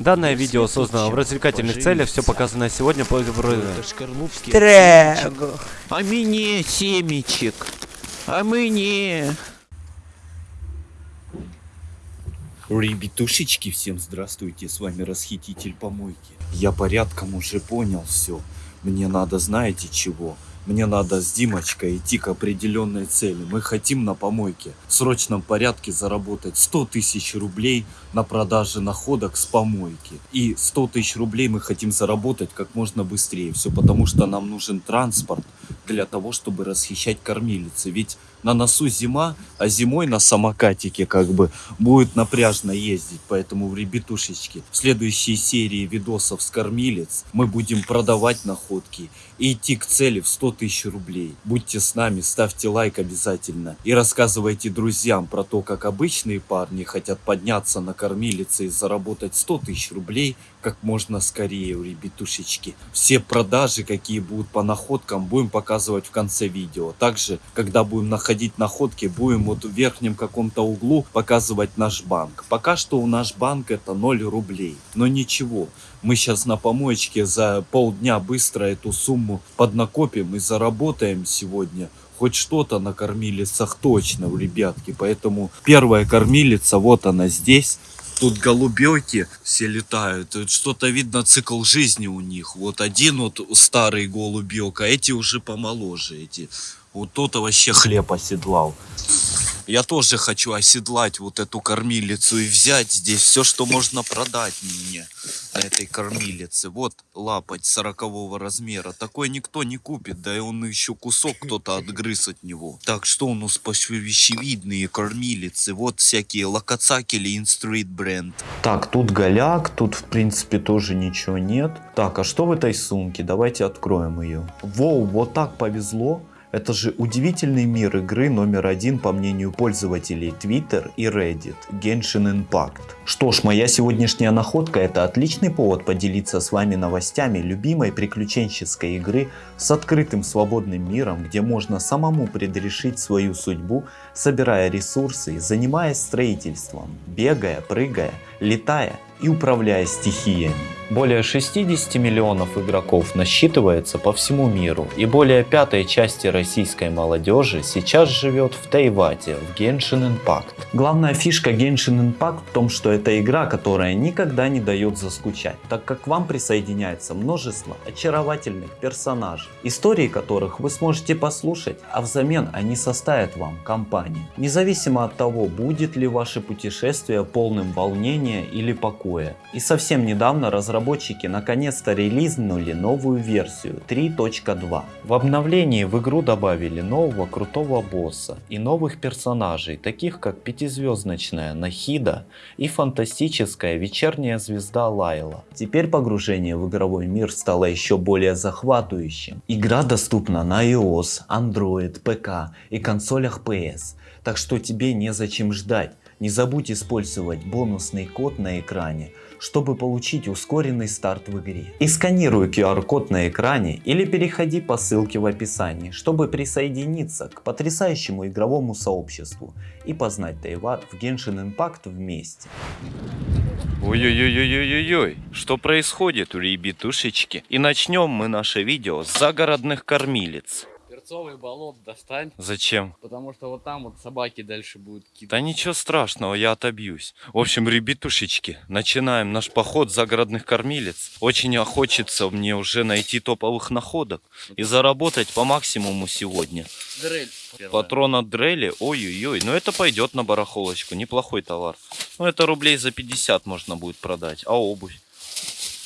Данное видео создано в развлекательных целях, все показанное сегодня по. Трего. А мне семечек. А мне. Ребятушечки, всем здравствуйте, с вами Расхититель Помойки. Я порядком уже понял все. Мне надо, знаете чего? Мне надо с Димочкой идти к определенной цели. Мы хотим на помойке в срочном порядке заработать 100 тысяч рублей на продаже находок с помойки. И 100 тысяч рублей мы хотим заработать как можно быстрее. Все потому, что нам нужен транспорт для того, чтобы расхищать кормилицы. Ведь на носу зима, а зимой на самокатике как бы будет напряжно ездить. Поэтому, ребятушечки, в следующей серии видосов с кормилец мы будем продавать находки и идти к цели в 100 тысяч рублей. Будьте с нами, ставьте лайк обязательно и рассказывайте друзьям про то, как обычные парни хотят подняться на кормилице и заработать 100 тысяч рублей как можно скорее, ребятушечки. Все продажи, какие будут по находкам, будем показывать в конце видео. Также, когда будем находить находки, будем вот в верхнем каком-то углу показывать наш банк. Пока что у наш банк это 0 рублей. Но ничего, мы сейчас на помоечке за полдня быстро эту сумму поднакопим и заработаем сегодня хоть что-то на кормилицах точно, ребятки. Поэтому первая кормилица, вот она здесь. Тут голубеки все летают. Что-то видно цикл жизни у них. Вот один вот старый голубек, а эти уже помоложе. Эти. Вот тот вообще хлеб оседлал. Я тоже хочу оседлать вот эту кормилицу и взять здесь все, что можно продать мне на этой кормилице. Вот лапать сорокового размера. Такой никто не купит, да и он еще кусок кто-то отгрыз от него. Так, что у нас по вещевидные кормилицы? Вот всякие локоцакели Инстрит бренд. Так, тут голяк, тут в принципе тоже ничего нет. Так, а что в этой сумке? Давайте откроем ее. Воу, вот так повезло. Это же удивительный мир игры номер один по мнению пользователей Twitter и Reddit Genshin Impact. Что ж, моя сегодняшняя находка это отличный повод поделиться с вами новостями любимой приключенческой игры с открытым свободным миром, где можно самому предрешить свою судьбу, собирая ресурсы, занимаясь строительством, бегая, прыгая, летая и управляя стихиями. Более 60 миллионов игроков насчитывается по всему миру, и более пятой части российской молодежи сейчас живет в Тайвате, в Genshin Impact. Главная фишка Genshin Impact в том, что это игра, которая никогда не дает заскучать, так как к вам присоединяется множество очаровательных персонажей, истории которых вы сможете послушать, а взамен они составят вам компанию. Независимо от того, будет ли ваше путешествие полным волнения или покоя. И совсем недавно разработчики наконец-то релизнули новую версию 3.2. В обновлении в игру добавили нового крутого босса и новых персонажей, таких как пятизвездочная Нахида и фантастическая вечерняя звезда Лайла. Теперь погружение в игровой мир стало еще более захватывающим. Игра доступна на iOS, Android, ПК и консолях PS, так что тебе незачем ждать. Не забудь использовать бонусный код на экране, чтобы получить ускоренный старт в игре. И сканируй QR-код на экране или переходи по ссылке в описании, чтобы присоединиться к потрясающему игровому сообществу и познать Тайват в Genshin Impact вместе. Ой-ой-ой-ой-ой-ой, что происходит, ребятушечки? И начнем мы наше видео с загородных кормилец перцовый болот достань. Зачем? Потому что вот там вот собаки дальше будут кидать. Да ничего страшного, я отобьюсь. В общем, ребятушечки, начинаем наш поход загородных кормилец. Очень охочется мне уже найти топовых находок и заработать по максимуму сегодня. Дрель. Патрон от дрели, ой-ой-ой, ну это пойдет на барахолочку, неплохой товар. Ну это рублей за 50 можно будет продать, а обувь?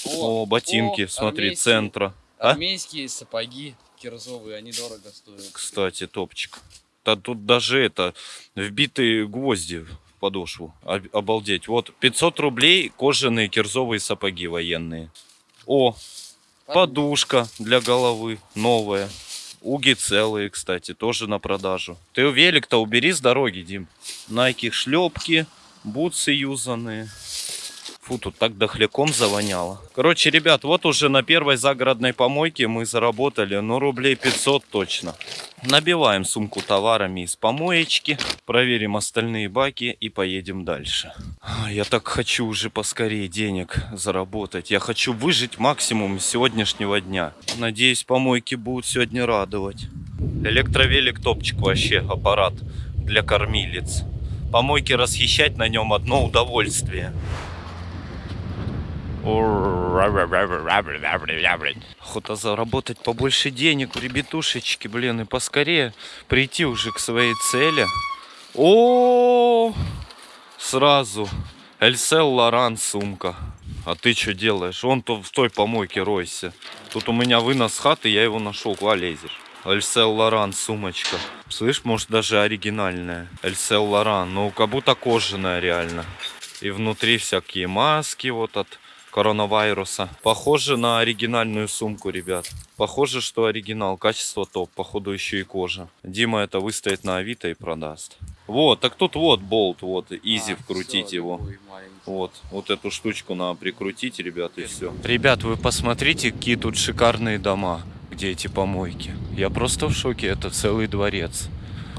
О, о ботинки, о, смотри, армейские, центра. А? Армейские сапоги кирзовые, они дорого стоят. Кстати, топчик. Да тут даже это, вбитые гвозди в подошву. Обалдеть. Вот 500 рублей кожаные кирзовые сапоги военные. О, подушка для головы новая. Уги целые, кстати, тоже на продажу. Ты велик-то убери с дороги, Дим. Найки шлепки, бутсы юзанные. Фу, тут так дохляком завоняло. Короче, ребят, вот уже на первой загородной помойке мы заработали, ну, рублей 500 точно. Набиваем сумку товарами из помоечки, проверим остальные баки и поедем дальше. Я так хочу уже поскорее денег заработать. Я хочу выжить максимум сегодняшнего дня. Надеюсь, помойки будут сегодня радовать. Электровелик топчик вообще, аппарат для кормилец. Помойки расхищать на нем одно удовольствие. Охота заработать побольше денег, ребятушечки, блин, и поскорее прийти уже к своей цели. О, сразу. Эльсел Лоран сумка. А ты что делаешь? Он то в той помойке ройся. Тут у меня вынос хаты, я его нашел. Куда лезешь? Эльсел Лоран сумочка. Слышь, может даже оригинальная. Эльсел Лоран. Ну, как будто кожаная реально. И внутри всякие маски вот от коронавируса. Похоже на оригинальную сумку, ребят. Похоже, что оригинал. Качество топ. Походу еще и кожа. Дима это выставит на Авито и продаст. Вот, так тут вот болт, вот, изи А, вкрутить всё, его. Вот, вот эту штучку надо прикрутить, ребят, и все. Ребят, вы посмотрите, какие тут шикарные дома, где эти помойки. Я просто в шоке, это целый дворец.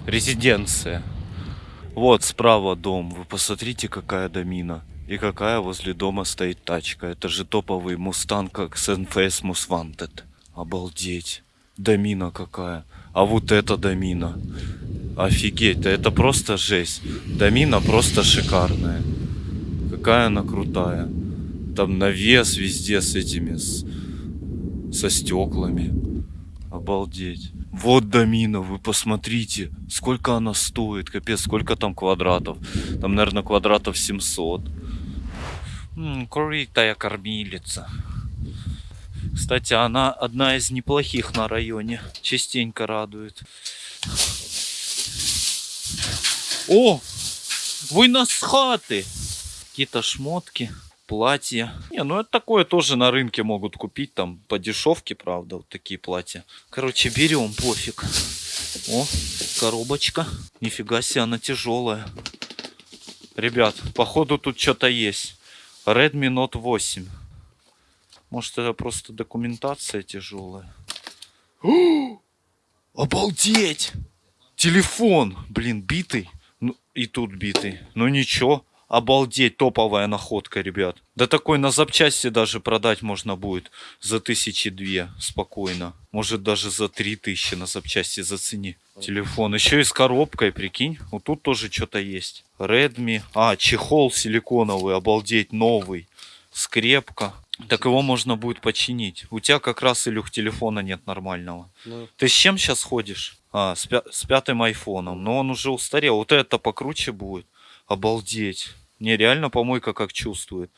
Резиденция. Вот справа дом, вы посмотрите, какая домина. И какая возле дома стоит тачка. Это же топовый мустанг, как с NFS Most Wanted. Обалдеть. Домина какая. А вот это домина. Офигеть, это просто жесть. Домина просто шикарная. Какая она крутая. Там навес везде с этими, с- со стеклами. Обалдеть. Вот домина, вы посмотрите, сколько она стоит, капец, сколько там квадратов. Там, наверное, квадратов 700. Крутая кормилица. Кстати, она одна из неплохих на районе. Частенько радует. О! Вынос хаты! Какие-то шмотки, платья. Не, ну это такое тоже на рынке могут купить, там по дешевке, правда, вот такие платья. Короче, берем, пофиг. О, коробочка. Нифига себе, она тяжелая. Ребят, походу тут что-то есть. Redmi Note 8. Может это просто документация тяжелая. О! Обалдеть! Телефон, блин, битый. Ну, и тут битый. Ну ничего. Обалдеть, топовая находка, ребят. Да такой на запчасти даже продать можно будет за тысячи две спокойно. Может даже за три тысячи на запчасти зацени. Телефон. Еще и с коробкой, прикинь. Вот тут тоже что-то есть. Redmi. А, чехол силиконовый, обалдеть, новый. Скрепка. Так его можно будет починить. У тебя как раз, Илюх, телефона нет нормального. Ну, Ты с чем сейчас ходишь? А, с, пя- с пятым айфоном. Но он уже устарел. Вот это покруче будет. Обалдеть. Не, реально помойка как чувствует.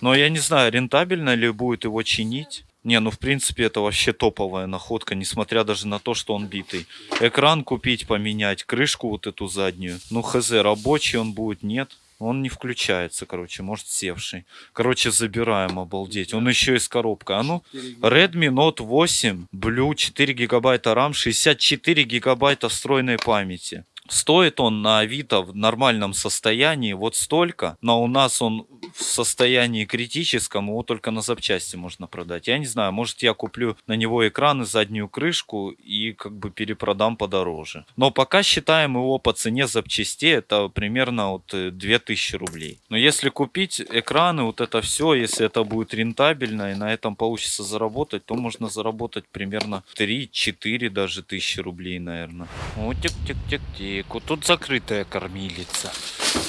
Но я не знаю, рентабельно ли будет его чинить. Не, ну в принципе это вообще топовая находка, несмотря даже на то, что он битый. Экран купить, поменять, крышку вот эту заднюю. Ну хз, рабочий он будет, нет. Он не включается, короче, может севший. Короче, забираем, обалдеть. Он еще и с коробкой. А ну, Redmi Note 8 Blue 4 гигабайта RAM, 64 гигабайта встроенной памяти. Стоит он на Авито в нормальном состоянии вот столько, но у нас он в состоянии критическом, его только на запчасти можно продать. Я не знаю, может я куплю на него экран и заднюю крышку и как бы перепродам подороже. Но пока считаем его по цене запчастей, это примерно вот э, 2000 рублей. Но если купить экраны, вот это все, если это будет рентабельно и на этом получится заработать, то можно заработать примерно 3-4 даже тысячи рублей, наверное. О, тик-тик-тик-тик. Вот тут закрытая кормилица.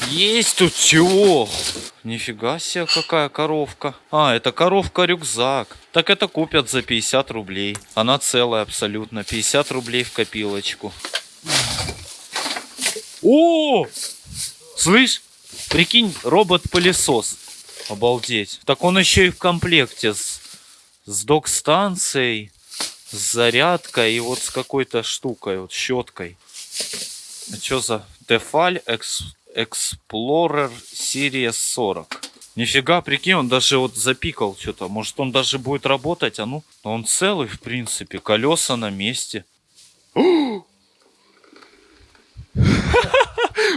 Есть тут чего? Нифига себе, какая коровка. А, это коровка-рюкзак. Так это купят за 50 рублей. Она целая абсолютно. 50 рублей в копилочку. О! Слышь, прикинь, робот-пылесос. Обалдеть. Так он еще и в комплекте с, с док-станцией, с зарядкой и вот с какой-то штукой, вот щеткой. Что за Tefal Ex- Explorer Series 40? Нифига, прикинь, он даже вот запикал что-то. Может он даже будет работать, а ну? Он целый, в принципе, колеса на месте.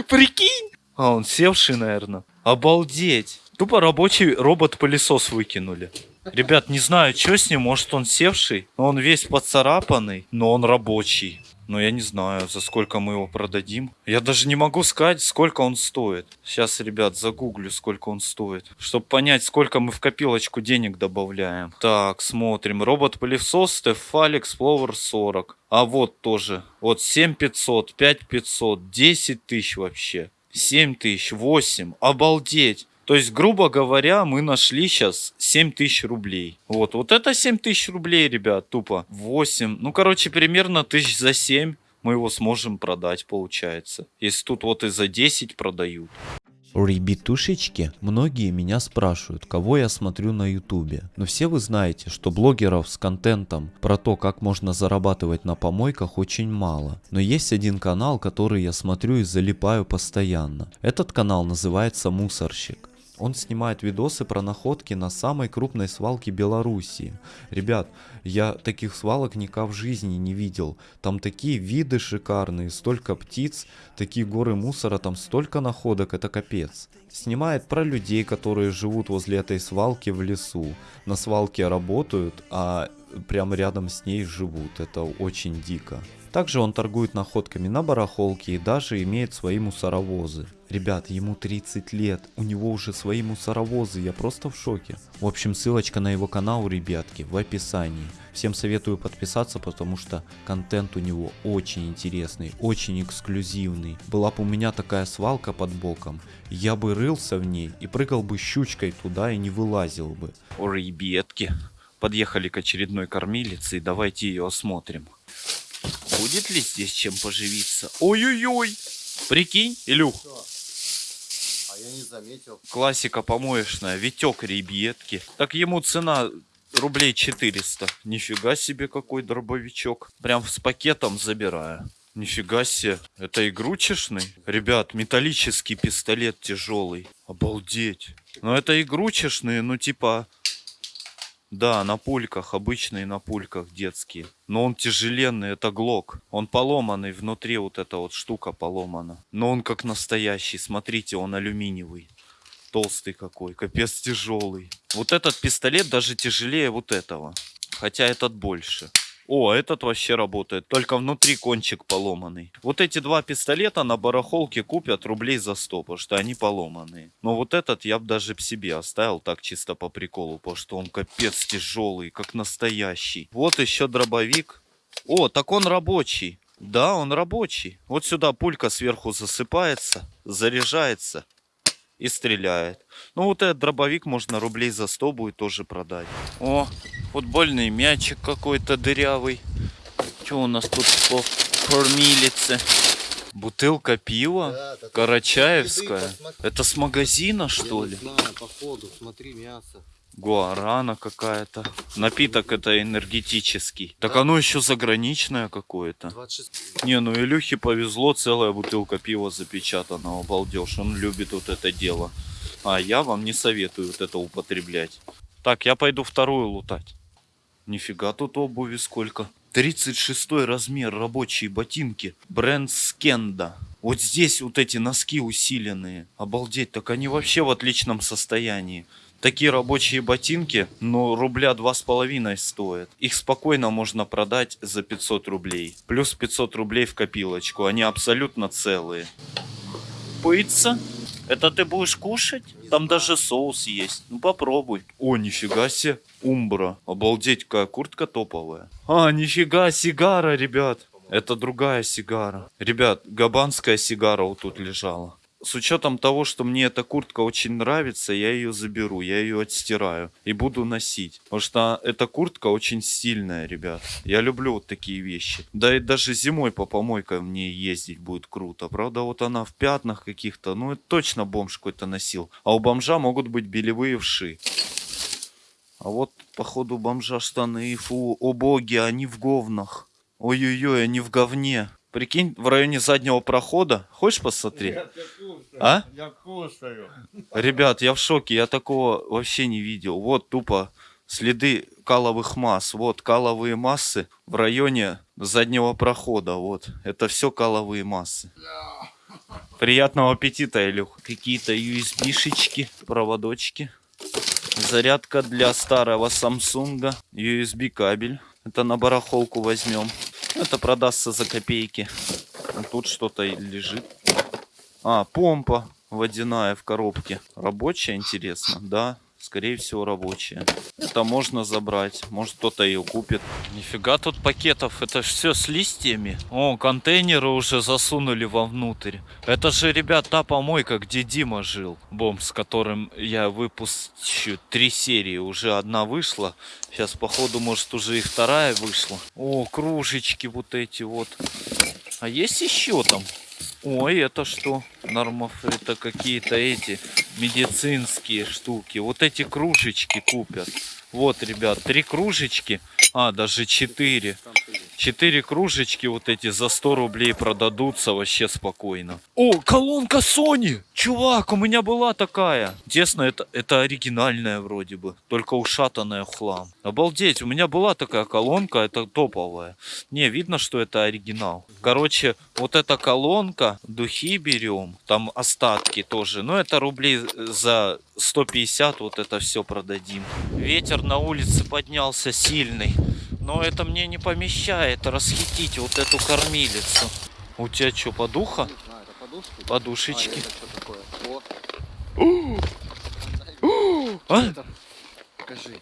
Прикинь! А, он севший, наверное. Обалдеть! Тупо рабочий робот-пылесос выкинули. Ребят, не знаю, что с ним, может он севший, но он весь поцарапанный, но он рабочий. Но я не знаю, за сколько мы его продадим. Я даже не могу сказать, сколько он стоит. Сейчас, ребят, загуглю, сколько он стоит. Чтобы понять, сколько мы в копилочку денег добавляем. Так, смотрим. Робот-пылесос Tefal Explorer 40. А вот тоже. Вот 7500, 5500, 10 тысяч вообще. 7 тысяч, 8. Обалдеть. То есть, грубо говоря, мы нашли сейчас 7 тысяч рублей. Вот, вот это 7 тысяч рублей, ребят, тупо. 8. Ну, короче, примерно тысяч за 7 мы его сможем продать, получается. Если тут вот и за 10 продают. Ребятушечки, многие меня спрашивают, кого я смотрю на ютубе. Но все вы знаете, что блогеров с контентом про то, как можно зарабатывать на помойках очень мало. Но есть один канал, который я смотрю и залипаю постоянно. Этот канал называется Мусорщик. Он снимает видосы про находки на самой крупной свалке Белоруссии. Ребят, я таких свалок никак в жизни не видел. Там такие виды шикарные, столько птиц, такие горы мусора, там столько находок, это капец. Снимает про людей, которые живут возле этой свалки в лесу. На свалке работают, а прямо рядом с ней живут. Это очень дико. Также он торгует находками на барахолке и даже имеет свои мусоровозы. Ребят, ему 30 лет, у него уже свои мусоровозы, я просто в шоке. В общем, ссылочка на его канал, ребятки, в описании. Всем советую подписаться, потому что контент у него очень интересный, очень эксклюзивный. Была бы у меня такая свалка под боком, я бы рылся в ней и прыгал бы щучкой туда и не вылазил бы. О, ребятки. Подъехали к очередной кормилице и давайте ее осмотрим. Будет ли здесь чем поживиться? Ой-ой-ой! Прикинь, Илюх. А я не заметил. Классика помоечная, Витек ребятки. Так ему цена рублей 400. Нифига себе какой дробовичок. Прям с пакетом забираю. Нифига себе. Это игрушечный? Ребят, металлический пистолет тяжелый. Обалдеть. Но это игрушечные, ну типа... Да, на пульках, обычные на пульках детские. Но он тяжеленный, это глок. Он поломанный, внутри вот эта вот штука поломана. Но он как настоящий, смотрите, он алюминиевый. Толстый какой, капец тяжелый. Вот этот пистолет даже тяжелее вот этого. Хотя этот больше. О, этот вообще работает. Только внутри кончик поломанный. Вот эти два пистолета на барахолке купят рублей за 100, потому что они поломанные. Но вот этот я бы даже себе оставил так чисто по приколу, потому что он капец тяжелый, как настоящий. Вот еще дробовик. О, так он рабочий. Да, он рабочий. Вот сюда пулька сверху засыпается, заряжается и стреляет. Ну вот этот дробовик можно рублей за 100 будет тоже продать. О, футбольный мячик какой-то дырявый. Что у нас тут по кормилице? Бутылка пива? Да, так Карачаевская? Это с магазина, что ли? не знаю, походу, смотри, мясо. Гуарана какая-то. Напиток это энергетический. Так оно еще заграничное какое-то. 26. Не, ну Илюхе повезло, целая бутылка пива запечатана, обалдеж, он любит вот это дело. А я вам не советую вот это употреблять. Так, я пойду вторую лутать. Нифига тут обуви сколько. 36 размер, рабочие ботинки. Бренд Скенда. Вот здесь вот эти носки усиленные. Обалдеть, так они вообще в отличном состоянии. Такие рабочие ботинки, ну, рубля два с половиной стоят. Их спокойно можно продать за 500 рублей. Плюс 500 рублей в копилочку. Они абсолютно целые. Пыться? Это ты будешь кушать? Там даже соус есть. Ну попробуй. О, нифига себе. Умбра. Обалдеть, какая куртка топовая. А, нифига, сигара, ребят. Это другая сигара. Ребят, габанская сигара вот тут лежала. С учетом того, что мне эта куртка очень нравится, я ее заберу, я ее отстираю и буду носить. Потому что эта куртка очень стильная, ребят. Я люблю вот такие вещи. Да и даже зимой по помойкам мне ездить будет круто. Правда, вот она в пятнах каких-то, ну это точно бомж какой-то носил. А у бомжа могут быть белевые вши. А вот, походу, бомжа штаны, фу, о боги, они в говнах. Ой-ой-ой, они в говне. Прикинь, в районе заднего прохода. Хочешь посмотреть? А? Я кушаю. Ребят, я в шоке, я такого вообще не видел. Вот тупо следы каловых масс. Вот каловые массы в районе заднего прохода. Вот, это все каловые массы. Приятного аппетита, Илюх. Какие-то USB-шечки, проводочки. Зарядка для старого Samsung. USB кабель. Это на барахолку возьмем. Это продастся за копейки. Тут что-то лежит. А, помпа водяная в коробке. Рабочая, интересно? Да, скорее всего рабочая. Это можно забрать. Может кто-то ее купит. Нифига тут пакетов. Это все с листьями. О, контейнеры уже засунули вовнутрь. Это же, ребят, та помойка, где Дима жил. Бомб, с которым я выпущу три серии. Уже одна вышла. Сейчас, походу, может уже и вторая вышла. О, кружечки вот эти вот. А есть еще там? Ой, это что? Нормов, это какие-то эти медицинские штуки. Вот эти кружечки купят. Вот, ребят, три кружечки. А, даже четыре. Четыре кружечки вот эти за 100 рублей продадутся вообще спокойно. О, колонка Sony! Чувак, у меня была такая. Честно, это, это оригинальная вроде бы. Только ушатанная хлам. Обалдеть, у меня была такая колонка, это топовая. Не, видно, что это оригинал. Короче, вот эта колонка, духи берем. Там остатки тоже. Но это рублей за 150 вот это все продадим. Ветер на улице поднялся сильный. Но это мне не помещает расхитить вот эту кормилицу. У тебя что, подуха? Знаю, подушки? Подушечки. А, А? Покажи.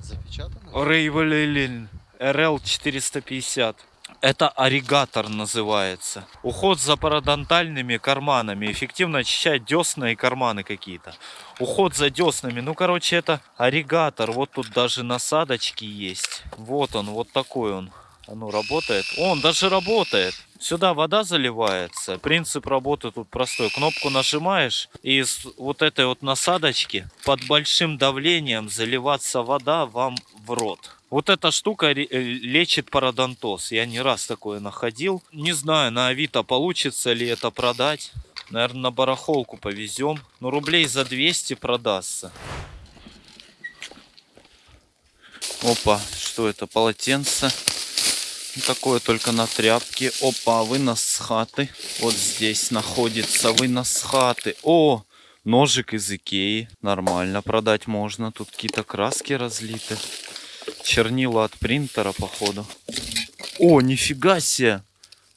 Запечатано? Рейвелин РЛ 450. Это оригатор называется. Уход за парадонтальными карманами. Эффективно очищает десна и карманы какие-то. Уход за деснами. Ну, короче, это оригатор. Вот тут даже насадочки есть. Вот он, вот такой он. Оно работает. О, он даже работает. Сюда вода заливается. Принцип работы тут простой. Кнопку нажимаешь, и из вот этой вот насадочки под большим давлением заливаться вода вам в рот. Вот эта штука э, лечит пародонтоз. Я не раз такое находил. Не знаю, на Авито получится ли это продать. Наверное, на барахолку повезем. Но рублей за 200 продастся. Опа, что это? Полотенце. Ну, Такое только на тряпке. Опа, вынос с хаты. Вот здесь находится вынос с хаты. О, ножик из Икеи. Нормально продать можно. Тут какие-то краски разлиты. Чернила от принтера, походу. О, нифига себе.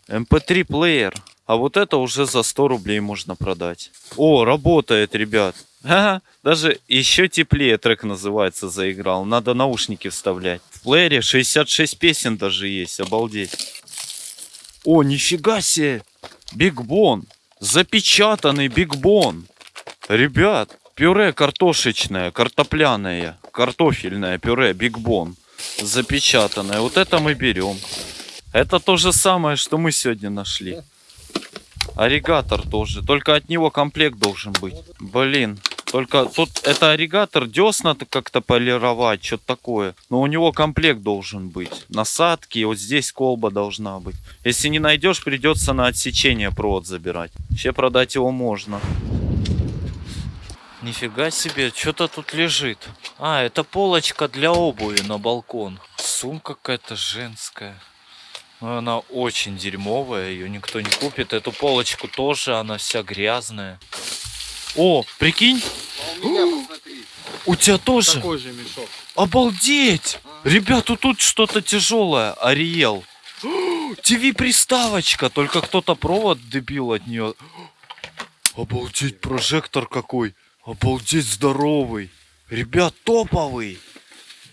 MP3 плеер. А вот это уже за 100 рублей можно продать. О, работает, ребят. Ага, даже еще теплее трек называется заиграл. Надо наушники вставлять. В плеере 66 песен даже есть, обалдеть. О, нифига себе. Бигбон. Запечатанный бигбон. Ребят, пюре картошечное, картопляное, картофельное пюре бигбон. Запечатанное. Вот это мы берем. Это то же самое, что мы сегодня нашли. Оригатор тоже. Только от него комплект должен быть. Блин. Только тут это оригатор, десна-то как-то полировать, что-то такое. Но у него комплект должен быть. Насадки, вот здесь колба должна быть. Если не найдешь, придется на отсечение провод забирать. Вообще продать его можно. Нифига себе, что-то тут лежит. А, это полочка для обуви на балкон. Сумка какая-то женская. Но она очень дерьмовая, ее никто не купит. Эту полочку тоже, она вся грязная. О, прикинь, А у меня, у тебя тоже. такой же мешок. Обалдеть! Ребята, тут что-то тяжелое. Ариел. ТВ-приставочка. Только кто-то провод дебил от нее. Обалдеть, прожектор какой. Обалдеть, здоровый. Ребят, топовый.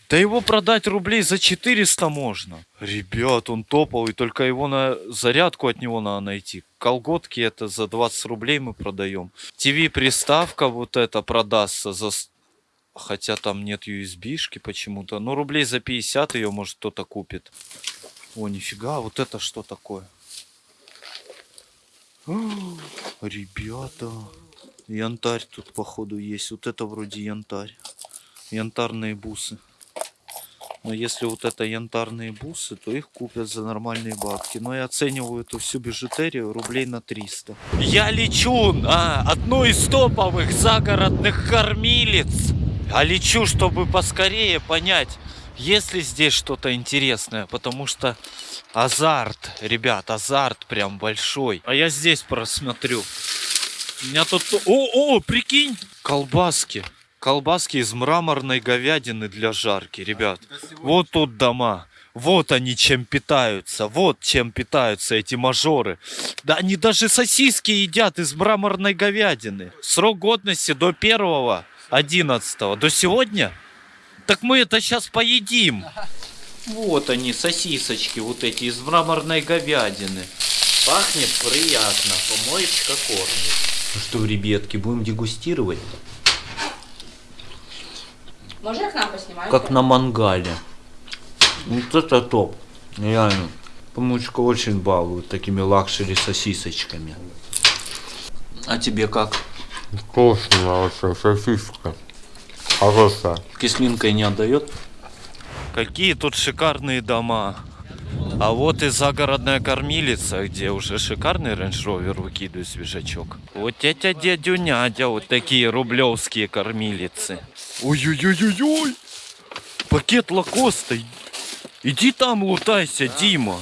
Да его продать рублей за 400 можно. Ребят, он топовый, только его на зарядку от него надо найти. Колготки это за 20 рублей мы продаем. ТВ-приставка вот эта продастся за... Хотя там нет USB-шки почему-то. Ну, рублей за 50 ее, может, кто-то купит. О, нифига, вот это что такое? Ребята, янтарь тут, походу, есть. Вот это вроде янтарь. Янтарные бусы. Но если вот это янтарные бусы, то их купят за нормальные бабки. Но я оцениваю эту всю бижутерию рублей на 300. Я лечу на одну из топовых загородных кормилиц. А лечу, чтобы поскорее понять, Есть ли здесь что-то интересное? Потому что азарт, ребят, азарт прям большой. А я здесь просмотрю. У меня тут... О, о, прикинь! Колбаски. Колбаски из мраморной говядины для жарки, ребят. Вот тут дома. Вот они чем питаются. Вот чем питаются эти мажоры. Да они даже сосиски едят из мраморной говядины. Срок годности до первого 11 До сегодня? Так мы это сейчас поедим. Вот они, сосисочки вот эти из мраморной говядины. Пахнет приятно, помоечка кормит. Ну что, ребятки, будем дегустировать? Можно к нам поснимать? Как на мангале. Вот это топ. Реально. Помоечка очень балует такими luxury сосисочками. А тебе как? Вкусная вообще сосиска. Хорошая. Кислинкой не отдает? Какие тут шикарные дома. А вот и загородная кормилица, где уже шикарный Range Rover выкидывает свежачок. Вот тетя дядю нядя, вот такие рублевские кормилицы. Ой-ой-ой-ой-ой! Пакет Lacoste. Иди там лутайся, Дима.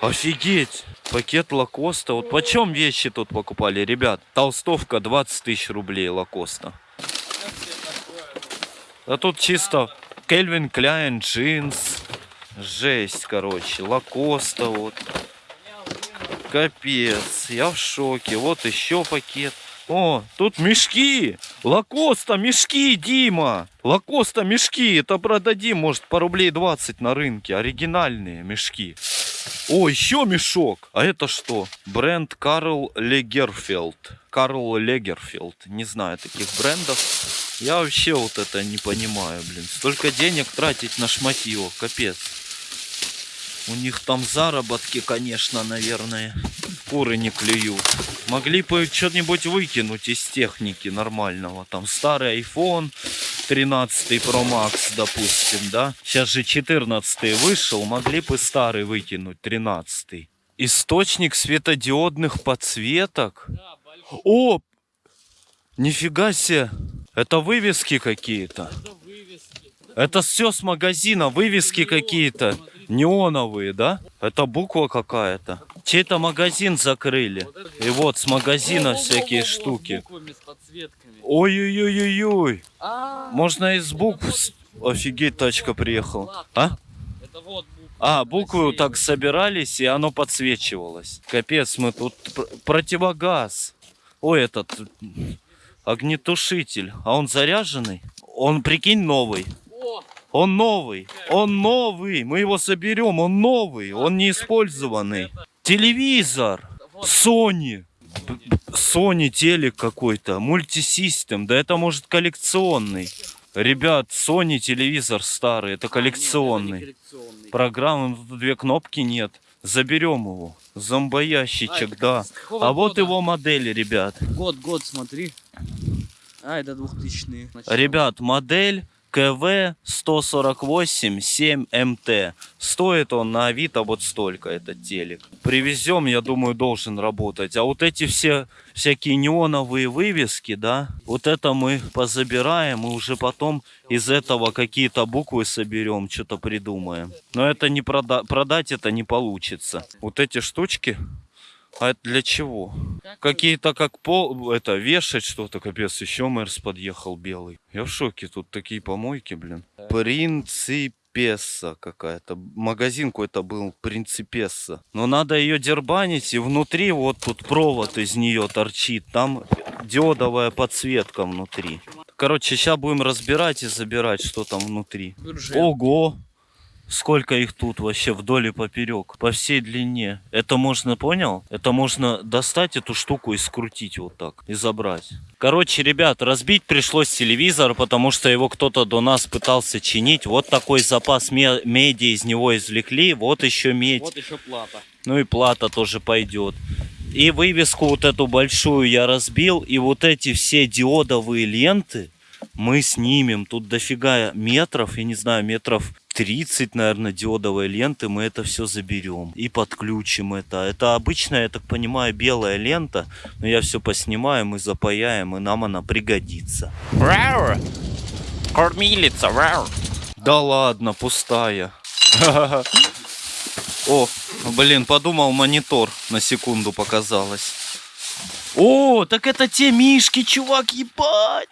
Офигеть. Пакет Lacoste. Вот почем вещи тут покупали, ребят? Толстовка 20 тысяч рублей Lacoste. А тут чисто Calvin Klein Jeans. Жесть, короче. Lacoste вот. Капец. Я в шоке. Вот еще пакет. О, тут мешки. Lacoste, мешки, Дима. Lacoste, мешки. Это продадим, может, по рублей 20 на рынке. Оригинальные мешки. О, еще мешок. А это что? Бренд Карл Легерфелд. Карл Легерфелд. Не знаю таких брендов. Я вообще вот это не понимаю, блин. Столько денег тратить на шматье. Капец. У них там заработки, конечно, наверное. Куры не клюют. Могли бы что-нибудь выкинуть из техники нормального. Там старый iPhone 13 Pro Max, допустим, да? Сейчас же 14 вышел. Могли бы старый выкинуть, 13 Источник светодиодных подсветок. О! Нифига себе! Это вывески какие-то. Это все с магазина, вывески какие-то. Неоновые, да? Это буква какая-то. Чей-то магазин закрыли. И вот с магазина всякие штуки. Ой-ой-ой-ой-ой. Можно из букв... Офигеть, тачка приехала. А? это. А, буквы так собирались, и оно подсвечивалось. Капец, мы тут пр- противогаз. Ой, этот огнетушитель. А он заряженный? Он, прикинь, новый. Он новый. Он новый. Мы его соберем. Он новый. Он не использованный. Телевизор. Sony. Sony телек какой-то. Мультисистем. Да это может коллекционный. Ребят, Sony телевизор старый. Это а, коллекционный. Программы, тут две кнопки нет. Заберем его. Зомбоящичек, Ай, да. А вот года? его модель, ребят. Год, год, смотри. А, это 2000-е. начало. Ребят, модель КВ 148 7 МТ. Стоит он на Авито вот столько, этот телек. Привезем, я думаю, должен работать. А вот эти все всякие неоновые вывески, да, вот это мы позабираем и уже потом из этого какие-то буквы соберем, что-то придумаем. Но это не прода- продать это не получится. Вот эти штучки, а это для чего? Какие-то как пол, это, вешать что-то, капец, еще Мэрс подъехал белый. Я в шоке, тут такие помойки, блин. Принципесса какая-то. Магазин какой-то был, Принципесса. Но надо ее дербанить, и внутри вот тут провод из нее торчит. Там диодовая подсветка внутри. Короче, сейчас будем разбирать и забирать, что там внутри. Бюджет. Ого! Сколько их тут вообще вдоль и поперек, по всей длине. Это можно, понял? Это можно достать эту штуку и скрутить вот так, и забрать. Короче, ребят, разбить пришлось телевизор, потому что его кто-то до нас пытался чинить. Вот такой запас ме- меди из него извлекли, вот еще медь. Вот еще плата. Ну и плата тоже пойдет. И вывеску вот эту большую я разбил. И вот эти все диодовые ленты мы снимем. Тут дофига метров, я не знаю, метров 30, наверное, диодовой ленты. Мы это все заберем и подключим это. Это обычная, я так понимаю, белая лента. Но я все поснимаем и запаяем, и нам она пригодится. Кормилица, Да ладно, пустая. О, блин, подумал, монитор на секунду показалось. О, так это те мишки, чувак, ебать!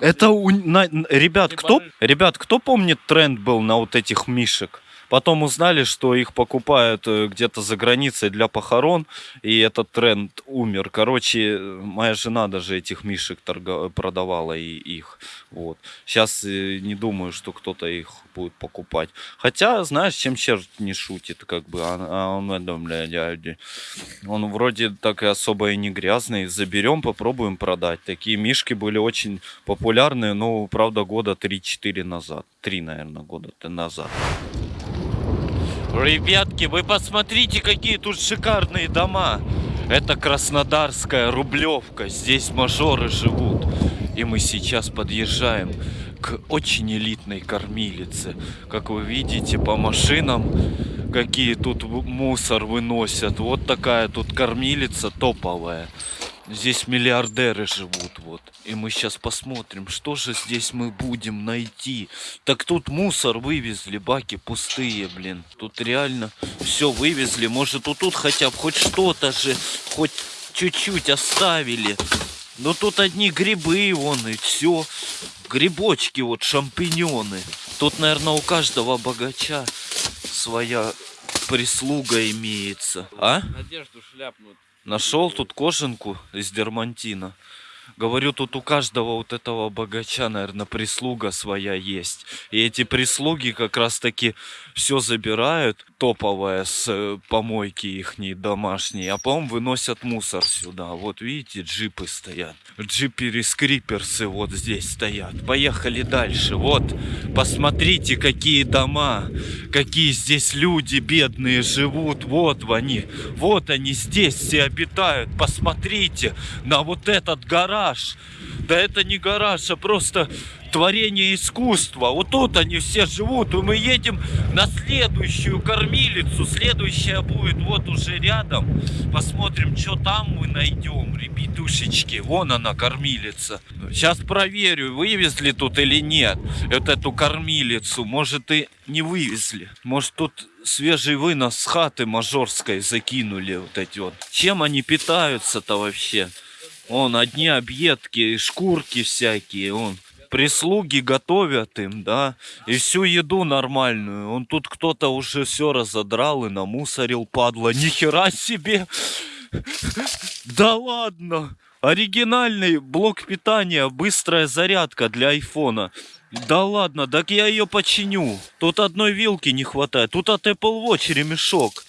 Это у... на- ребят, кто, ребят, кто помнит тренд был на вот этих мишек? Потом узнали, что их покупают э, где-то за границей для похорон, и этот тренд умер. Короче, э, моя жена даже этих мишек торга- продавала и их. Вот. Сейчас не думаю, что кто-то их будет покупать. Хотя, знаешь, чем черт не шутит, как бы. А, а он, дядя, он вроде так и особо и не грязный. Заберем, попробуем продать. Такие мишки были очень популярны, но, правда, года 3-4 назад. 3, наверное, года назад. Ребятки, вы посмотрите, какие тут шикарные дома. Это Краснодарская Рублевка. Здесь мажоры живут. И мы сейчас подъезжаем к очень элитной кормилице. Как вы видите по машинам, какие тут мусор выносят. Вот такая тут кормилица топовая. Здесь миллиардеры живут, вот. И мы сейчас посмотрим, что же здесь мы будем найти. Так тут мусор вывезли, баки пустые, блин. Тут реально все вывезли. Может, вот тут хотя бы хоть что-то же, хоть чуть-чуть оставили. Но тут одни грибы, вон, и все. Грибочки, вот, шампиньоны. Тут, наверное, у каждого богача своя прислуга имеется. А? Одежду шляпнут. Нашел тут кожанку из дермантина. Говорю, тут у каждого вот этого богача, наверное, прислуга своя есть. И эти прислуги как раз таки все забирают, топовое с э, помойки их домашней, а потом выносят мусор сюда. Вот видите, джипы стоят. Джиперы скриперсы вот здесь стоят. Поехали дальше. Вот, посмотрите, какие дома, какие здесь люди бедные живут. Вот они, вот они здесь все обитают. Посмотрите на вот этот гараж. Да это не гараж, а просто творение искусства. Вот тут они все живут, и мы едем на следующую кормилицу. Следующая будет вот уже рядом. Посмотрим, что там мы найдем, ребятушечки. Вон она, кормилица. Сейчас проверю, вывезли тут или нет вот эту кормилицу. Может и не вывезли. Может тут свежий вынос с хаты мажорской закинули вот эти вот. Чем они питаются-то вообще? Он одни объедки, шкурки всякие, он прислуги готовят им, да, и всю еду нормальную. Он тут кто-то уже все разодрал и намусорил, падла. Нихера себе! Да ладно! Оригинальный блок питания, быстрая зарядка для айфона. Да ладно, так я ее починю. Тут одной вилки не хватает. Тут от Apple Watch ремешок.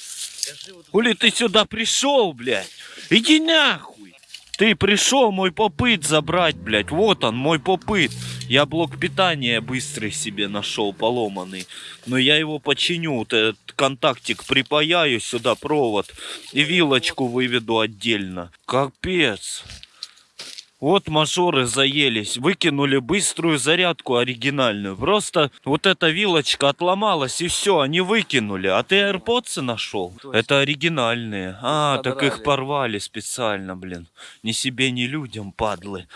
Хули ты сюда пришел, блядь? Иди нахуй! Ты пришел мой попыт забрать, блядь. Вот он, мой попыт. Я блок питания быстрый себе нашел, поломанный. Но я его починю. Вот этот контактик припаяю сюда провод. И вилочку выведу отдельно. Капец. Вот мажоры заелись, выкинули быструю зарядку оригинальную. Просто вот эта вилочка отломалась и все, они выкинули. А ты AirPods нашел? Это оригинальные. А, так их порвали специально, блин. Ни себе, ни людям, падлы.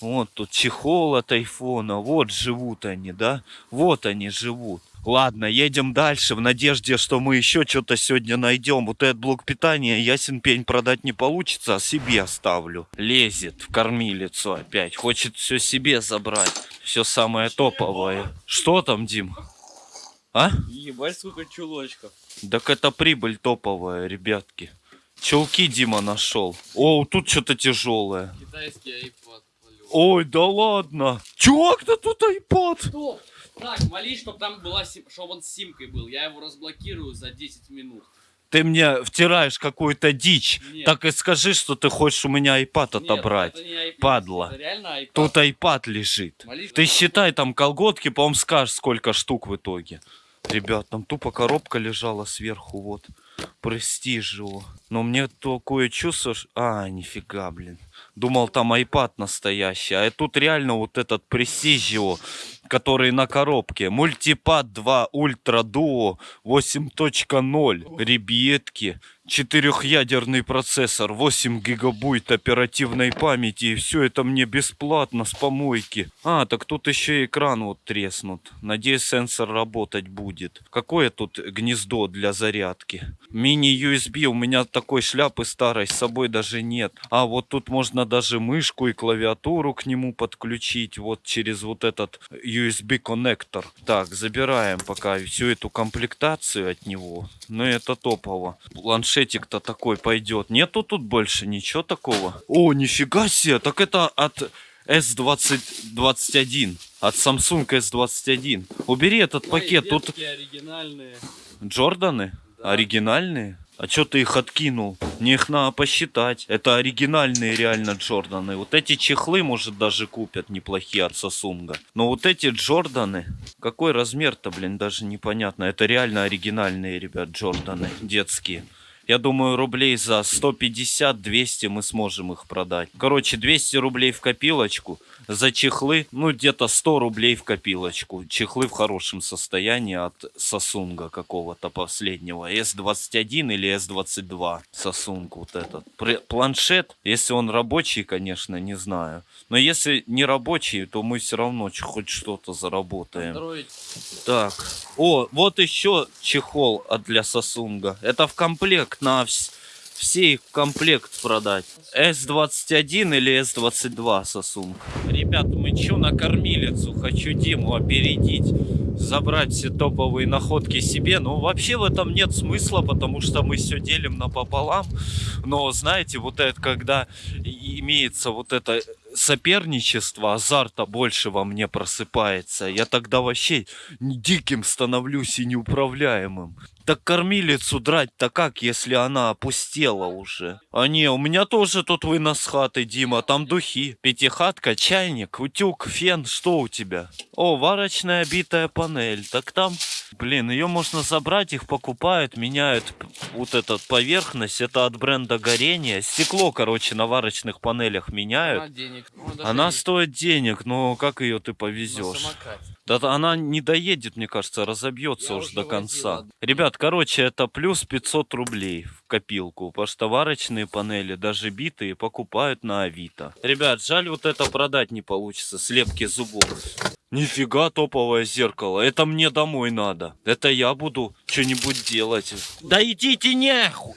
Вот тут чехол от айфона. Вот живут они, да? Вот они живут. Ладно, едем дальше в надежде, что мы еще что-то сегодня найдем. Вот этот блок питания, ясен пень, продать не получится, а себе оставлю. Лезет в кормилицу опять. Хочет все себе забрать. Все самое топовое. Что там, Дим? А? Ебать, сколько чулочков. Так это прибыль топовая, ребятки. Чулки Дима нашел. О, тут что-то тяжелое. Китайский iPad. полет. Ой, да ладно. Чувак-то тут айпад. Стоп! Так, молись, чтобы там была чтобы он с симкой был. Я его разблокирую за 10 минут. Ты мне втираешь какую-то дичь. Нет. Так и скажи, что ты хочешь у меня iPad Нет, отобрать. это не iPad, падла. Это реально iPad. Тут iPad лежит. Молись, Ты считай там колготки, по-моему, скажешь, сколько штук в итоге. Ребят, там тупо коробка лежала сверху, вот. Престиж его. Но мне такое чувство, А, нифига, блин. Думал, там iPad настоящий. А тут реально вот этот Prestigiо, который на коробке. Мультипад 2 Ультра Duo 8.0. Ребятки. Четырехъядерный процессор, 8 гигабайт оперативной памяти. И все это мне бесплатно с помойки. А, так тут еще и экран вот треснут. Надеюсь, сенсор работать будет. Какое тут гнездо для зарядки? Мини-USB. У меня такой шляпы старой с собой даже нет. А вот тут можно даже мышку и клавиатуру к нему подключить. Вот через вот этот USB-коннектор. Так, забираем пока всю эту комплектацию от него. Ну это топово. Планшетик-то такой пойдет. Нету тут больше ничего такого. О, нифига себе. Так это от S2021. От Samsung S21. Убери этот пакет. Тут оригинальные. Джорданы? Оригинальные? А чё ты их откинул? Мне их надо посчитать. Это оригинальные реально Джорданы. Вот эти чехлы, может, даже купят неплохие от Сосунга. Но вот эти Джорданы... Какой размер-то, блин, даже непонятно. Это реально оригинальные, ребят, Джорданы. Детские. Я думаю, рублей за 150-200 мы сможем их продать. Короче, 200 рублей в копилочку. За чехлы, ну, где-то 100 рублей в копилочку. Чехлы в хорошем состоянии от Сосунга какого-то последнего. S21 или S22 Сосунг вот этот. Планшет, если он рабочий, конечно, не знаю. Но если не рабочий, то мы все равно хоть что-то заработаем. Android. Так. О, вот еще чехол для Сосунга. Это в комплект на вс- все их комплект продать. S21 или S22 Сосунг. Ребят, мы чё на кормилицу? Хочу Диму опередить. Забрать все топовые находки себе. Ну, вообще в этом нет смысла, потому что мы все делим напополам. Но, знаете, вот это, когда имеется вот это соперничество, азарта больше во мне просыпается. Я тогда вообще диким становлюсь и неуправляемым. Так кормилицу драть-то как, если она опустела уже? А не, у меня тоже тут вынос хаты, Дима, там духи. Пятихатка, чайник, утюг, фен, что у тебя? О, варочная битая панель, так там... Блин, ее можно забрать, их покупают, меняют вот этот поверхность, это от бренда горения. Стекло, короче, на варочных панелях меняют. Она денег. Ну, Она стоит денег, но как ее ты повезешь? Да она не доедет, мне кажется, разобьется Я уже до конца. Ребят, короче, это плюс 500 рублей в копилку. Потому что варочные панели, даже битые, покупают на Авито. Ребят, жаль, вот это продать не получится. Слепки зубов. Нифига топовое зеркало. Это мне домой надо. Это я буду что-нибудь делать. Да идите нахуй!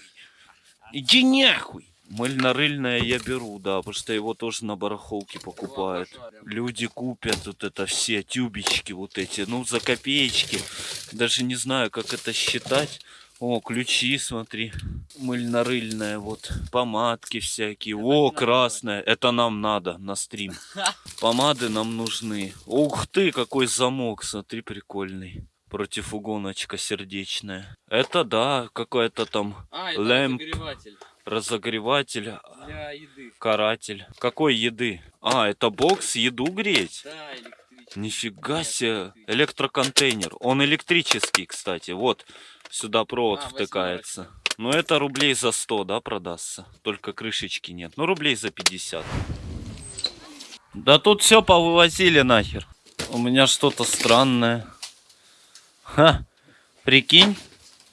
Иди нахуй! Мыльно-рыльное я беру, да, потому что его тоже на барахолке покупают. Люди купят вот это все тюбички вот эти, ну, за копеечки. Даже не знаю, как это считать. О, ключи, смотри. Мыльно-рыльное, вот. Помадки всякие. О, красная. Это нам надо на стрим. Помады нам нужны. Ух ты, какой замок, смотри, прикольный. Противугоночка сердечная. Это да, какая-то там А, это Лэмп. Разогреватель разогреватель, для еды. каратель. Какой еды? А, это бокс еду греть? Да, электрический. Нифига себе. Электроконтейнер. Он электрический, кстати. Вот, сюда провод А, втыкается. Ну, это рублей за 100, да, продастся? Только крышечки нет. Ну, рублей за 50. Да тут все повывозили нахер. У меня что-то странное. Ха, прикинь,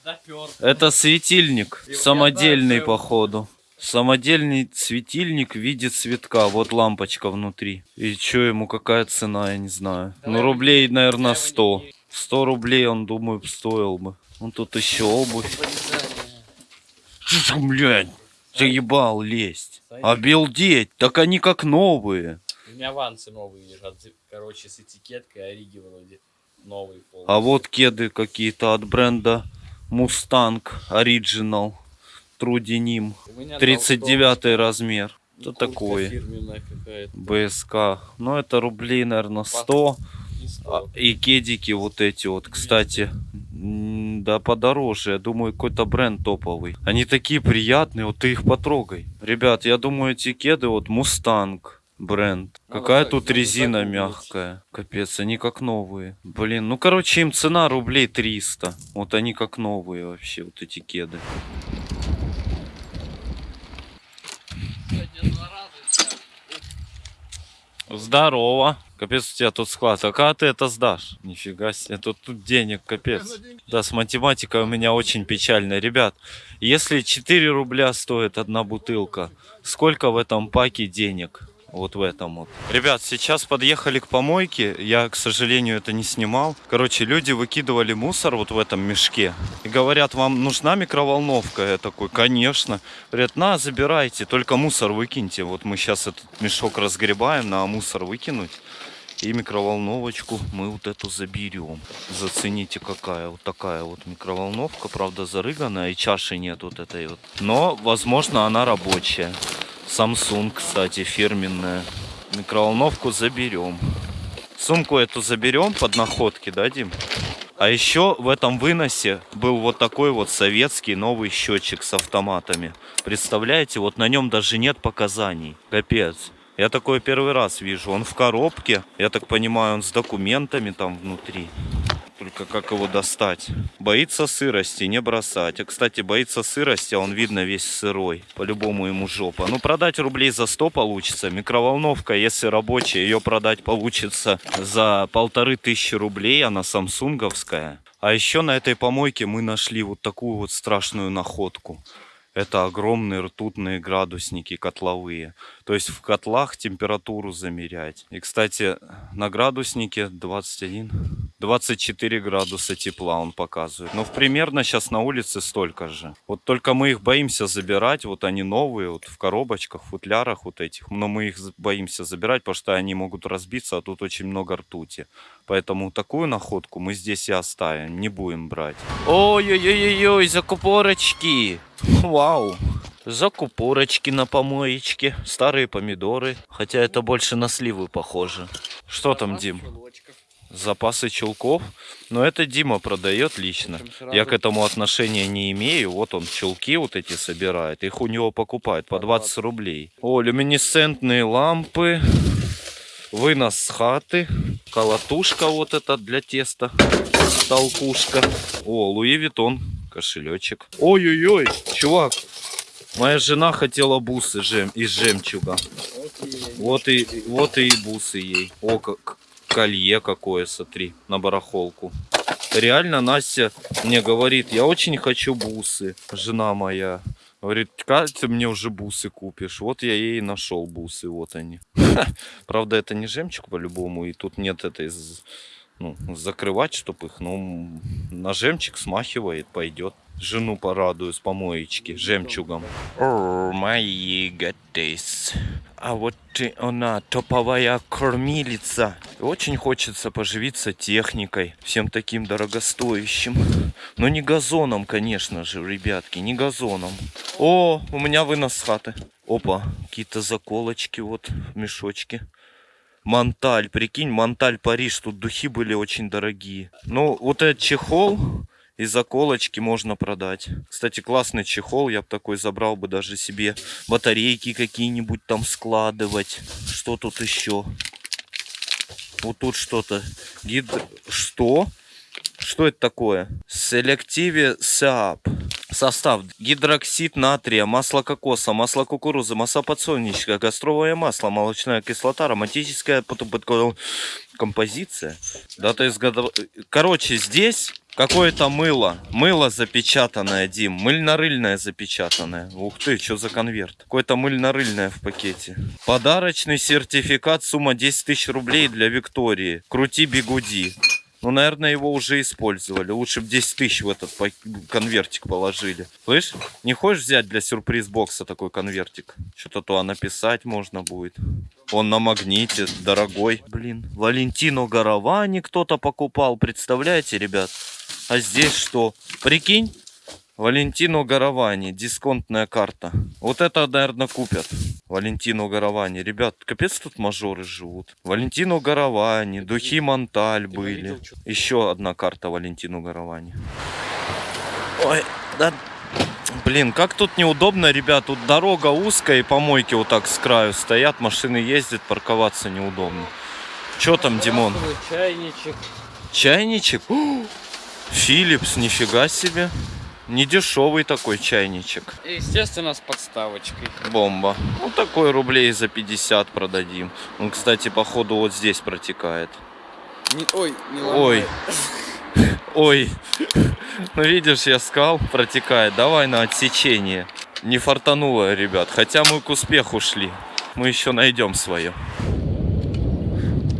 Допер. это светильник. И Самодельный, так, походу. Самодельный светильник в виде цветка. Вот лампочка внутри. И что ему, какая цена, я не знаю. Давай ну, рублей, наверное, давай его 100. не- 100 рублей он, думаю, стоил бы. Вон тут еще обувь. Вырезание. Блядь, заебал лезть. Сойди. Обалдеть, так они как новые. У меня вансы новые лежат, короче, с этикеткой Ориги вроде. Новые полностью. А вот кеды какие-то от бренда Denim. У меня 39 размер. Что Куртка такое? БСК. Ну, это рублей, наверное, 100. И А, сто. И кедики вот эти вот, кстати. Да, подороже. Я думаю, какой-то бренд топовый. Они такие приятные, вот ты их потрогай. Ребят, я думаю, эти кеды вот Мустанг бренд. Надо Какая тут резина мягкая. Капец, они как новые. Блин, ну короче, им цена рублей 300. Вот они как новые вообще, вот эти кеды. Здорово. Капец, у тебя тут склад. А когда ты это сдашь? Нифига себе. Тут, тут денег капец. Да, с математикой у меня очень печально. Ребят, если 4 рубля стоит одна бутылка, сколько в этом паке денег? Вот в этом вот. Ребят, сейчас подъехали к помойке. Я, к сожалению, это не снимал. Короче, люди выкидывали мусор вот в этом мешке. И говорят, вам нужна микроволновка? Я такой, конечно. Говорят, на, забирайте, только мусор выкиньте. Вот мы сейчас этот мешок разгребаем, на мусор выкинуть. И микроволновочку мы вот эту заберем. Зацените, какая вот такая вот микроволновка. Правда, зарыганная, и чаши нет вот этой вот. Но, возможно, она рабочая. Samsung, кстати, фирменная. Микроволновку заберем. Сумку эту заберем под находки, да, Дим? А еще в этом выносе был вот такой вот советский новый счетчик с автоматами. Представляете, вот на нем даже нет показаний. Капец. Я такой первый раз вижу. Он в коробке. Я так понимаю, он с документами там внутри. Только как его достать? Боится сырости, не бросать. А, кстати, боится сырости, а он видно весь сырой. По-любому ему жопа. Ну, продать рублей за 100 получится. Микроволновка, если рабочая, ее продать получится за полторы тысячи рублей. Она самсунговская. А еще на этой помойке мы нашли вот такую вот страшную находку. Это огромные ртутные градусники котловые. То есть в котлах температуру замерять. И, кстати, на градуснике 21, 24 градуса тепла он показывает. Но примерно сейчас на улице столько же. Вот только мы их боимся забирать. Вот они новые, вот в коробочках, футлярах вот этих. Но мы их боимся забирать, потому что они могут разбиться, а тут очень много ртути. Поэтому такую находку мы здесь и оставим. Не будем брать. Ой-ой-ой-ой, закупорочки. Вау. Закупорочки на помоечке. Старые помидоры. Хотя это больше на сливы похоже. Что там, Дим? Запасы чулков. Но это Дима продает лично. Я к этому отношения не имею. Вот он чулки вот эти собирает. Их у него покупают по 20 рублей. О, люминесцентные лампы. Вынос с хаты. Колотушка вот эта для теста. Толкушка. О, Луи Витон. Кошелечек. Ой-ой-ой, чувак. Моя жена хотела бусы жем, из жемчуга. Вот и, вот и бусы ей. О, как колье какое, смотри, на барахолку. Реально Настя мне говорит, я очень хочу бусы, жена моя. Говорит, как ты мне уже бусы купишь? Вот я ей нашел бусы, вот они. Правда, это не жемчуг по-любому, и тут нет этой ну, закрывать, чтобы их, ну, на жемчуг смахивает, пойдет. Жену порадую с помоечки жемчугом. О, мои гатейс. А вот ты, она топовая кормилица. Очень хочется поживиться техникой, всем таким дорогостоящим. Но не газоном, конечно же, ребятки, не газоном. О, у меня вынос с хаты. Опа, какие-то заколочки вот в мешочке. Montale, прикинь, Montale Париж, тут духи были очень дорогие. Ну, вот этот чехол и заколочки можно продать. Кстати, классный чехол, я бы такой забрал бы даже себе. Батарейки какие-нибудь там складывать. Что тут еще? Вот тут что-то. Гид... Что? Что это такое? Selective soap. Состав. Гидроксид натрия, масло кокоса, масло кукурузы, масло подсолнечника, касторовое масло, молочная кислота, ароматическая композиция. Дата изготов... Короче, здесь какое-то мыло. Мыло запечатанное, Дим. Мыльно-рыльное запечатанное. Ух ты, что за конверт. Какое-то мыльно-рыльное в пакете. Подарочный сертификат, сумма 10 тысяч рублей для Виктории. Крути бигуди. Ну, наверное, его уже использовали. Лучше бы 10 тысяч в этот конвертик положили. Слышь, не хочешь взять для сюрприз-бокса такой конвертик? Что-то то написать можно будет. Он на магните, дорогой. Блин, Валентину Гаравани кто-то покупал. Представляете, ребят? А здесь что? Прикинь, Валентину Гаравани, дисконтная карта. Вот это, наверное, купят. Валентину Гаравани. Ребят, капец тут мажоры живут. Валентину Гаравани, Духи Монталь были. Еще одна карта Валентину Гаравани. Ой, да... Блин, как тут неудобно, ребят. Тут дорога узкая и помойки вот так с краю стоят. Машины ездят, парковаться неудобно. Че там, Димон? Чайничек. Чайничек? Филипс, нифига себе. Не дешевый такой чайничек. И, естественно, с подставочкой. Бомба. Ну, такой рублей за 50 продадим. Он, кстати, походу вот здесь протекает. Не- ой, не Ой. Ой. Ну, видишь, я сказал, протекает. Давай на отсечение. Не фартануло, ребят. Хотя мы к успеху шли. Мы еще найдем свое.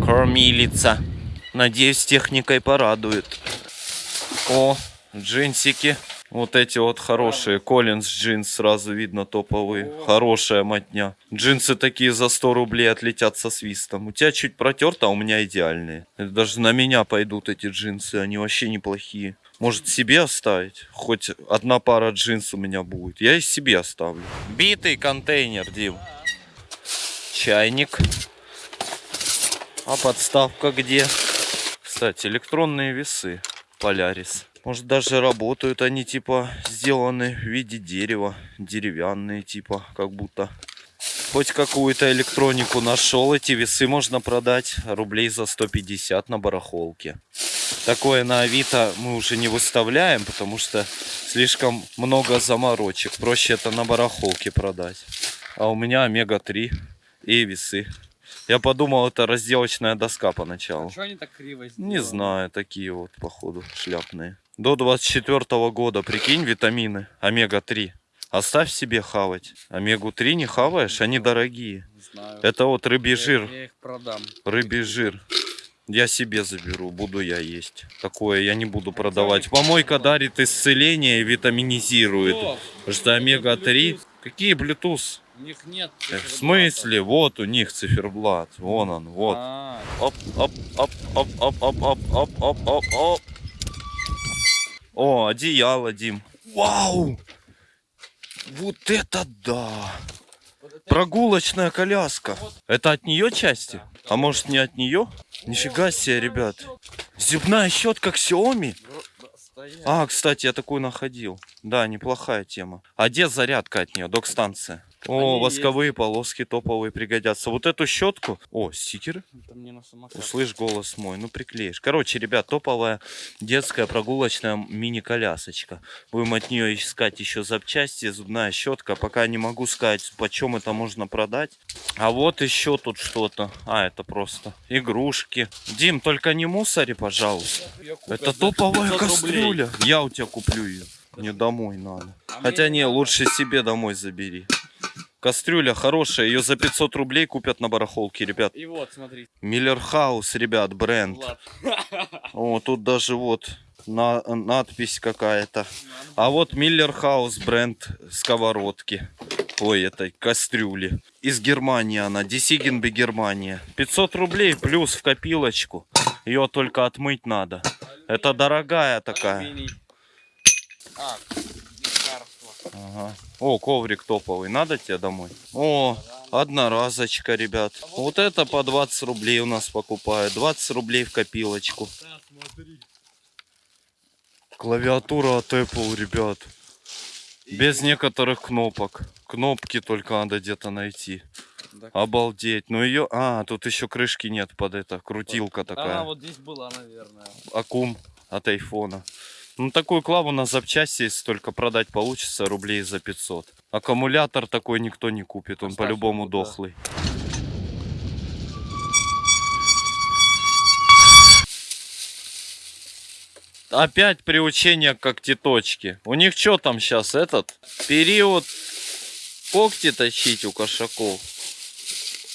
Кормилица. Надеюсь, техникой порадует. О, джинсики. Вот эти вот хорошие. Коллинз джинс сразу видно топовые. Хорошая мотня. Джинсы такие за 100 рублей отлетят со свистом. У тебя чуть протерто, а у меня идеальные. Это даже на меня пойдут эти джинсы. Они вообще неплохие. Может себе оставить? Хоть одна пара джинс у меня будет. Я и себе оставлю. Битый контейнер, Дим. Чайник. А подставка где? Кстати, электронные весы. Полярис. Может даже работают они типа сделаны в виде дерева. Деревянные типа, как будто. Хоть какую-то электронику нашел. Эти весы можно продать рублей за 150 на барахолке. Такое на Авито мы уже не выставляем, потому что слишком много заморочек. Проще это на барахолке продать. А у меня омега-3 и весы. Я подумал, это разделочная доска поначалу. Что они так криво сделали? Не знаю, такие вот, походу, шляпные. До 24 года, прикинь, витамины, омега-3. Оставь себе хавать. Омегу-3 не хаваешь, они дорогие. Знаю. Это вот рыбий Я- жир. Я их продам. Рыбий жир. Я себе заберу, буду я есть. Такое я не буду продавать. Помойка дарит исцеление и витаминизирует. Что омега-3... Какие Bluetooth? у них нет. Э, В циферблата. смысле? Вот у них циферблат. Вон он, вот. А, Оп, оп, оп, оп, оп, оп, оп, оп, оп, оп, оп. О, одеяло, Дим. Вау! Вот это да! Прогулочная коляска. Это от нее части? А может не от нее? Нифига себе, ребят. Зубная щетка Xiaomi? А, кстати, я такую находил. Да, неплохая тема. А где зарядка от нее? Док-станция. О, Они восковые полоски топовые пригодятся. Вот эту щетку. О, стикеры. Услышь голос мой, ну приклеишь. Короче, ребят, топовая детская прогулочная мини-колясочка. Будем от нее искать еще запчасти, зубная щетка. Пока не могу сказать, почем это можно продать. А вот еще тут что-то. А, это просто игрушки. Дим, только не мусори, пожалуйста. Это топовая 500 рублей. кастрюля. Я у тебя куплю ее. Мне домой надо. А Хотя не, надо. лучше себе домой забери. Кастрюля хорошая, ее за 500 рублей купят на барахолке, ребят. И вот, смотри. Миллер Хаус, ребят, бренд. О, тут даже вот на, надпись какая-то. А вот Миллер Хаус бренд сковородки. Ой, этой кастрюли. Из Германии она. Десигенбе, Германия. 500 рублей плюс в копилочку. Ее только отмыть надо. Это дорогая такая. А, лекарство. Ага. О, коврик топовый. Надо тебе домой? О, одноразочка, ребят. Вот это по 20 рублей у нас покупают. 20 рублей в копилочку. Клавиатура от Apple, ребят. Без некоторых кнопок. Кнопки только надо где-то найти. Да. Обалдеть. Ну ее... А, тут еще крышки нет под это. Крутилка такая. А, вот здесь была, наверное. Аккум от айфона. Ну, такую клаву на запчасти, если только продать получится, рублей за 500. Аккумулятор такой никто не купит, он по-любому дохлый. Опять приучение к когтеточке. У них что там сейчас этот? Период когти точить у кошаков.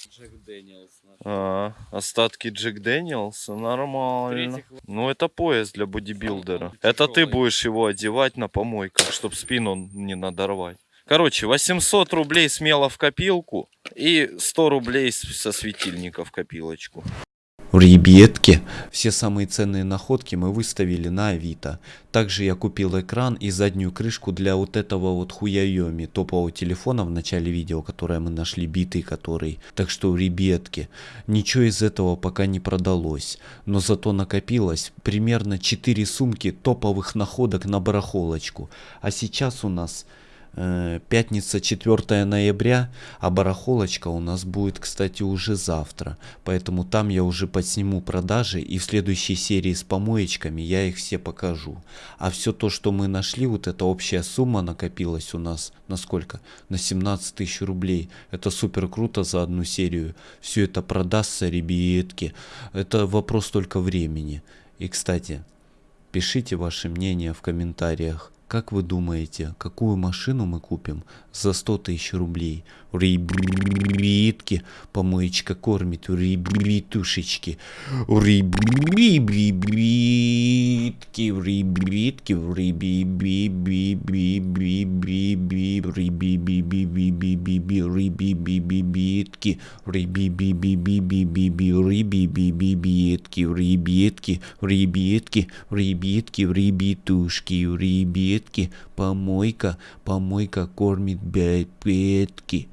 Джек Дэниелс. А, остатки Джек Дэниелса, нормально. В-третьих, Ну, это пояс для бодибилдера. Это ты будешь его одевать на помойках, чтобы спину не надорвать. Короче, 800 рублей смело в копилку и 100 рублей со светильника в копилочку. Ребятки, все самые ценные находки мы выставили на Авито. Также я купил экран и заднюю крышку для вот этого вот хуяеми топового телефона в начале видео, которое мы нашли, битый который. Так что, ребятки, ничего из этого пока не продалось. Но зато накопилось примерно 4 сумки топовых находок на барахолочку. А сейчас у нас Пятница 4 ноября, а барахолочка у нас будет, кстати, уже завтра. Поэтому там я уже подсниму продажи и в следующей серии с помоечками я их все покажу. А все то, что мы нашли, вот эта общая сумма накопилась у нас на сколько? На 17 тысяч рублей. Это супер круто за одну серию. Все это продастся, ребятки. Это вопрос только времени. И, кстати, пишите ваше мнение в комментариях. Как вы думаете, какую машину мы купим за 100 тысяч рублей? Ребятки, помоечка кормит, ребятушечки. Ребятки, ребятки, ребятки, ребятки, ребятки, ребятки, ребятки, ребятушки, ребятки, помойка, помойка кормит бедки.